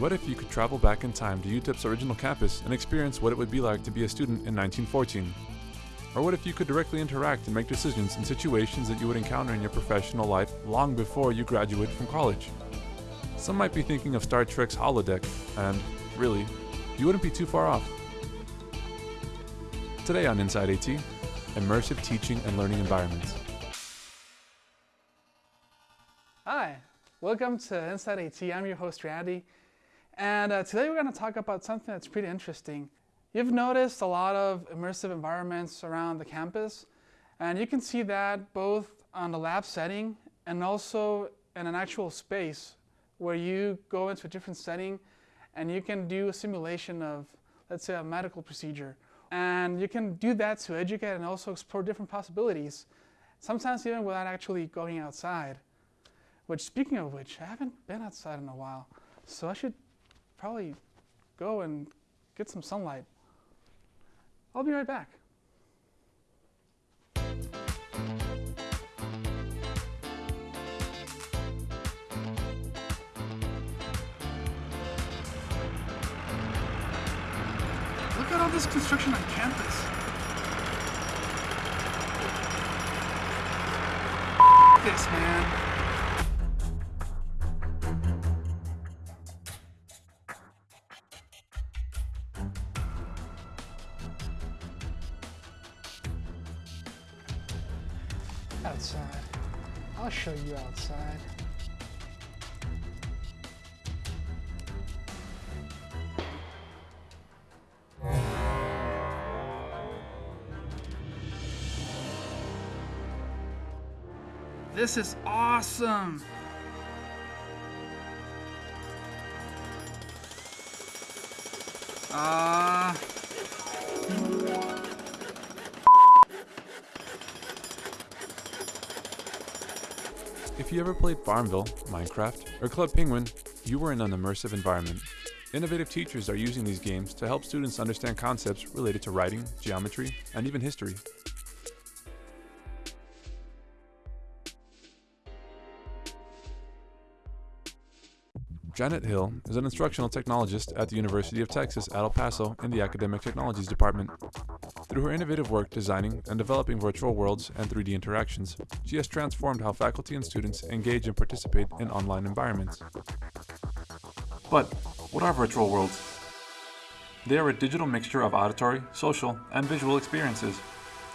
What if you could travel back in time to UTEP's original campus and experience what it would be like to be a student in 1914? Or what if you could directly interact and make decisions in situations that you would encounter in your professional life long before you graduate from college? Some might be thinking of Star Trek's holodeck, and really, you wouldn't be too far off. Today on Inside AT, immersive teaching and learning environments. Hi, welcome to Inside AT. I'm your host, Randy. And uh, today we're going to talk about something that's pretty interesting. You've noticed a lot of immersive environments around the campus, and you can see that both on the lab setting and also in an actual space where you go into a different setting and you can do a simulation of, let's say, a medical procedure. And you can do that to educate and also explore different possibilities, sometimes even without actually going outside. Which, speaking of which, I haven't been outside in a while, so I should probably go and get some sunlight. I'll be right back. Look at all this construction on campus. this, man. Outside. I'll show you outside. This is awesome! Ah. Uh, If you ever played Farmville, Minecraft, or Club Penguin, you were in an immersive environment. Innovative teachers are using these games to help students understand concepts related to writing, geometry, and even history. Janet Hill is an instructional technologist at the University of Texas at El Paso in the Academic Technologies Department. Through her innovative work designing and developing virtual worlds and 3D interactions, she has transformed how faculty and students engage and participate in online environments. But what are virtual worlds? They are a digital mixture of auditory, social, and visual experiences.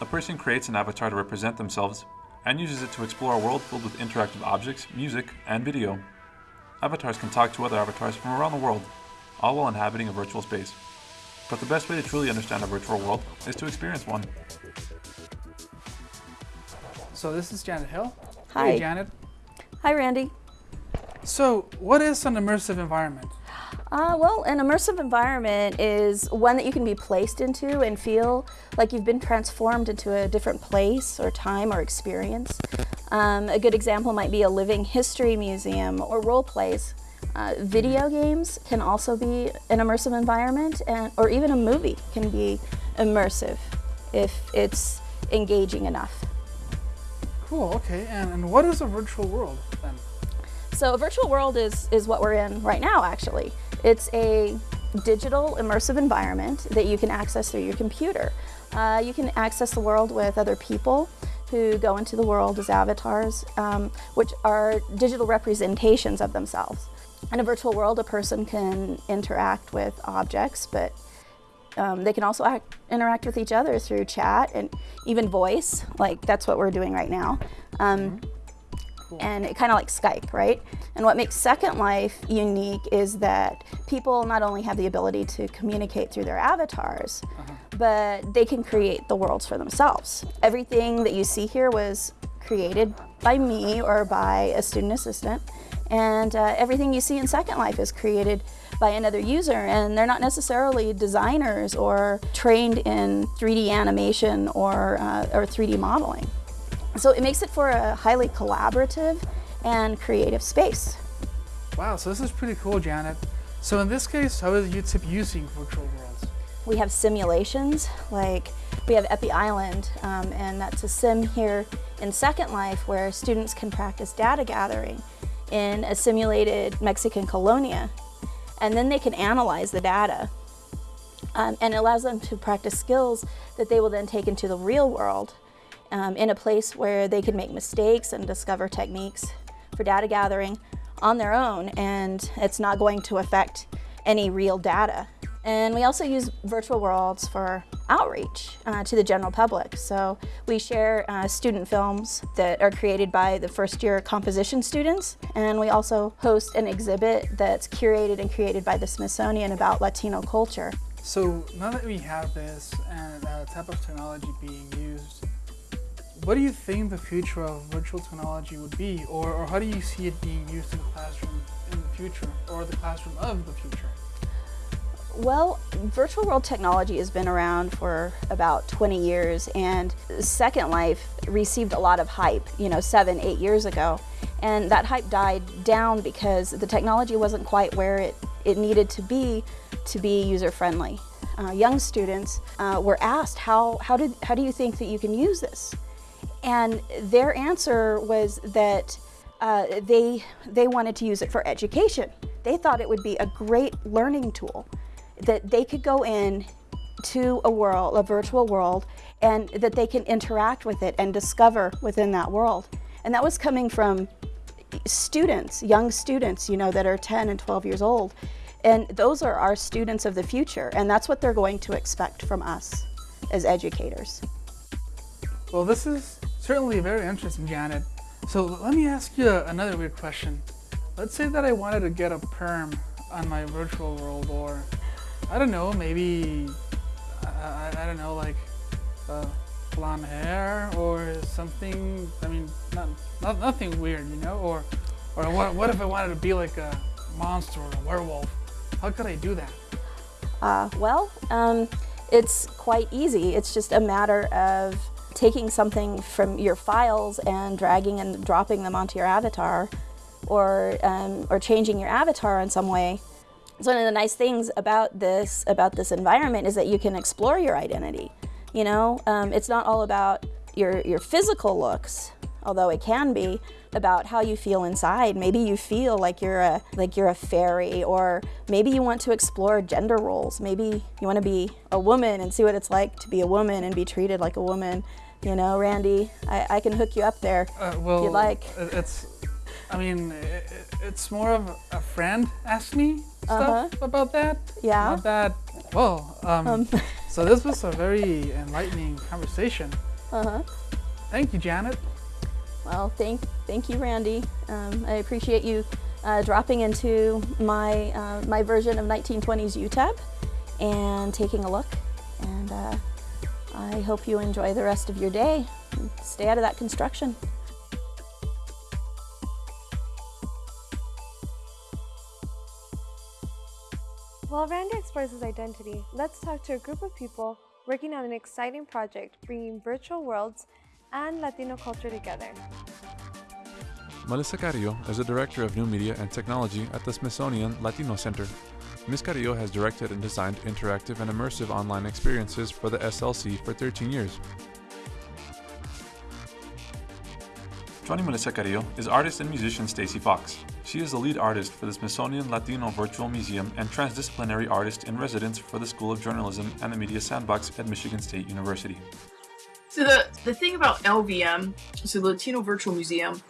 A person creates an avatar to represent themselves and uses it to explore a world filled with interactive objects, music, and video. Avatars can talk to other avatars from around the world, all while inhabiting a virtual space. But the best way to truly understand a virtual world is to experience one. So this is Janet Hill. Hi. Hey, Janet. Hi, Randy. So what is an immersive environment? Uh, well, an immersive environment is one that you can be placed into and feel like you've been transformed into a different place or time or experience. Um, a good example might be a living history museum or role plays. Uh, video games can also be an immersive environment, and, or even a movie can be immersive if it's engaging enough. Cool, okay. And, and what is a virtual world then? So a virtual world is, is what we're in right now, actually. It's a digital immersive environment that you can access through your computer. Uh, you can access the world with other people who go into the world as avatars, um, which are digital representations of themselves. In a virtual world, a person can interact with objects, but um, they can also act, interact with each other through chat and even voice, like that's what we're doing right now. Um, mm -hmm cool. and it kind of like Skype, right? And what makes Second Life unique is that people not only have the ability to communicate through their avatars, uh -huh. but they can create the worlds for themselves. Everything that you see here was created by me or by a student assistant. And uh, everything you see in Second Life is created by another user and they're not necessarily designers or trained in 3D animation or, uh, or 3D modeling. So it makes it for a highly collaborative and creative space. Wow, so this is pretty cool, Janet. So in this case, how is UTEP using virtual worlds? We have simulations, like we have Epi Island, um, and that's a sim here in Second Life where students can practice data gathering in a simulated Mexican colonia. and then they can analyze the data. Um, and it allows them to practice skills that they will then take into the real world um, in a place where they can make mistakes and discover techniques for data gathering on their own and it's not going to affect any real data. And we also use virtual worlds for outreach uh, to the general public. So we share uh, student films that are created by the first year composition students. And we also host an exhibit that's curated and created by the Smithsonian about Latino culture. So now that we have this and type of technology being used, what do you think the future of virtual technology would be? Or, or how do you see it being used in the classroom in the future or the classroom of the future? Well, virtual world technology has been around for about 20 years and Second Life received a lot of hype, you know, seven, eight years ago. And that hype died down because the technology wasn't quite where it, it needed to be to be user-friendly. Uh, young students uh, were asked, how, how, did, how do you think that you can use this? And their answer was that uh, they, they wanted to use it for education. They thought it would be a great learning tool that they could go in to a world, a virtual world, and that they can interact with it and discover within that world. And that was coming from students, young students, you know, that are 10 and 12 years old. And those are our students of the future, and that's what they're going to expect from us as educators. Well, this is certainly very interesting, Janet. So let me ask you another weird question. Let's say that I wanted to get a perm on my virtual world or I don't know, maybe, I, I, I don't know, like uh, blonde hair or something, I mean, not, not, nothing weird, you know, or, or what, what if I wanted to be like a monster or a werewolf? How could I do that? Uh, well, um, it's quite easy. It's just a matter of taking something from your files and dragging and dropping them onto your avatar or, um, or changing your avatar in some way so one of the nice things about this, about this environment is that you can explore your identity. You know, um, it's not all about your, your physical looks, although it can be about how you feel inside. Maybe you feel like you're a like you're a fairy, or maybe you want to explore gender roles. Maybe you want to be a woman and see what it's like to be a woman and be treated like a woman. You know, Randy, I, I can hook you up there uh, well, if you like. It's, I mean, it, it's more of a friend asked me stuff uh -huh. about that. Yeah. Not that. Well, um, um. so this was a very enlightening conversation. Uh huh. Thank you, Janet. Well, thank thank you, Randy. Um, I appreciate you uh, dropping into my uh, my version of 1920s UTEP and taking a look. And uh, I hope you enjoy the rest of your day. Stay out of that construction. While Randy explores his identity, let's talk to a group of people working on an exciting project bringing virtual worlds and Latino culture together. Melissa Carrillo is the Director of New Media and Technology at the Smithsonian Latino Center. Ms. Carrillo has directed and designed interactive and immersive online experiences for the SLC for 13 years. Joining Melissa Carrillo is artist and musician Stacy Fox. She is the lead artist for the Smithsonian Latino Virtual Museum and transdisciplinary artist in residence for the School of Journalism and the Media Sandbox at Michigan State University. So the, the thing about LVM, so the Latino Virtual Museum,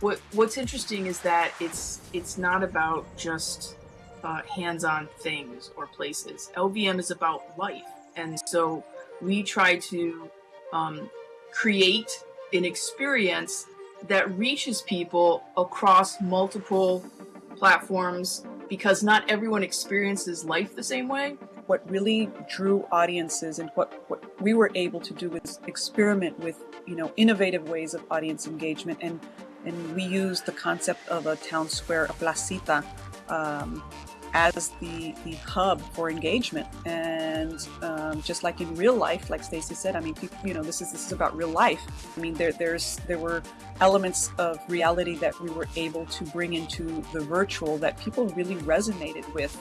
what what's interesting is that it's it's not about just uh, hands-on things or places. LVM is about life, and so we try to um, create an experience that reaches people across multiple platforms because not everyone experiences life the same way. What really drew audiences and what, what we were able to do was experiment with, you know, innovative ways of audience engagement and and we used the concept of a town square, a placita, um, as the, the hub for engagement. And um, just like in real life, like Stacy said, I mean, you know, this is this is about real life. I mean, there there's there were elements of reality that we were able to bring into the virtual that people really resonated with.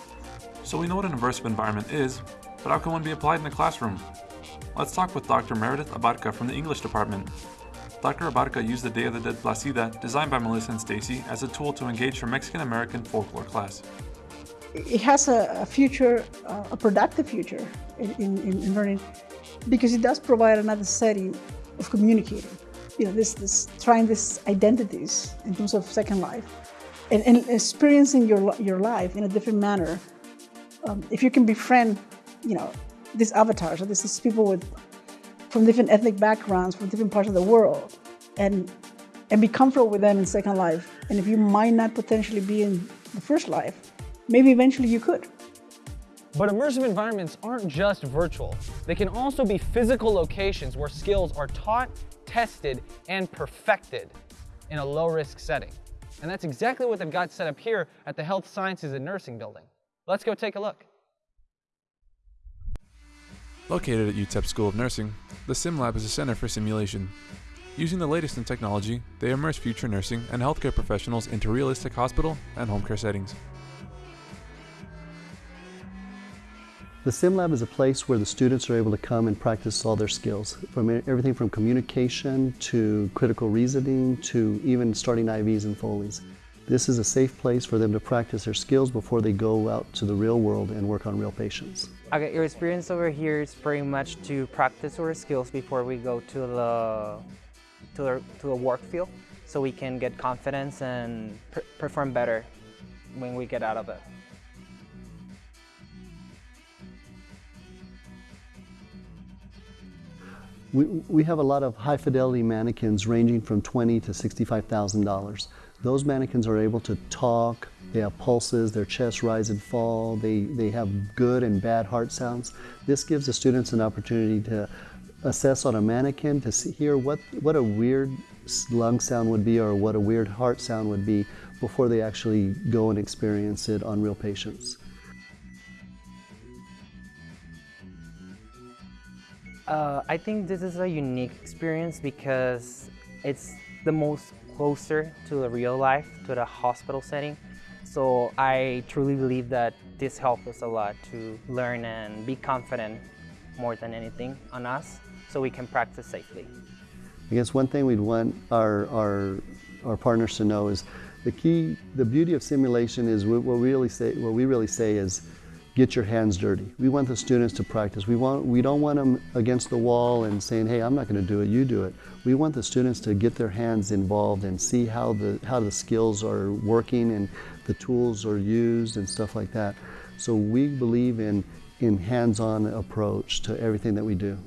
So we know what an immersive environment is, but how can one be applied in the classroom? Let's talk with Dr. Meredith Abarca from the English department. Dr. Abarca used the Day of the Dead Placita, designed by Melissa and Stacy, as a tool to engage her Mexican-American folklore class. It has a, a future, uh, a productive future in, in, in, learning because it does provide another setting of communicating. You know, this, this trying these identities in terms of Second Life and, and experiencing your, your life in a different manner. Um, if you can befriend, you know, these avatars or these people with from different ethnic backgrounds, from different parts of the world, and and be comfortable with them in Second Life. And if you might not potentially be in the first life, maybe eventually you could. But immersive environments aren't just virtual. They can also be physical locations where skills are taught, tested, and perfected in a low-risk setting. And that's exactly what they've got set up here at the Health Sciences and Nursing building. Let's go take a look. Located at UTEP School of Nursing, the SimLab is a center for simulation. Using the latest in technology, they immerse future nursing and healthcare professionals into realistic hospital and home care settings. The SimLab is a place where the students are able to come and practice all their skills, from everything from communication to critical reasoning to even starting IVs and Foleys. This is a safe place for them to practice their skills before they go out to the real world and work on real patients. Okay, your experience over here is pretty much to practice our skills before we go to the to the, to the work field, so we can get confidence and perform better when we get out of it. We, we have a lot of high fidelity mannequins ranging from twenty to $65,000. Those mannequins are able to talk, they have pulses, their chests rise and fall, they, they have good and bad heart sounds. This gives the students an opportunity to assess on a mannequin to see, hear what, what a weird lung sound would be or what a weird heart sound would be before they actually go and experience it on real patients. Uh, I think this is a unique experience because it's the most closer to the real life, to the hospital setting. So I truly believe that this helped us a lot to learn and be confident more than anything on us so we can practice safely. I guess one thing we'd want our, our, our partners to know is the key, the beauty of simulation is what we really say, what we really say is get your hands dirty. We want the students to practice. We, want, we don't want them against the wall and saying, hey, I'm not going to do it, you do it. We want the students to get their hands involved and see how the, how the skills are working and the tools are used and stuff like that. So we believe in, in hands-on approach to everything that we do.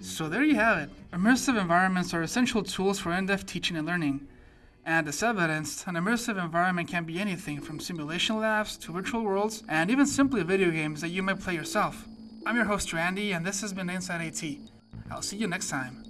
So there you have it. Immersive environments are essential tools for in-depth teaching and learning. And as evidenced, an immersive environment can be anything from simulation labs to virtual worlds and even simply video games that you might play yourself. I'm your host Randy and this has been Inside AT. I'll see you next time.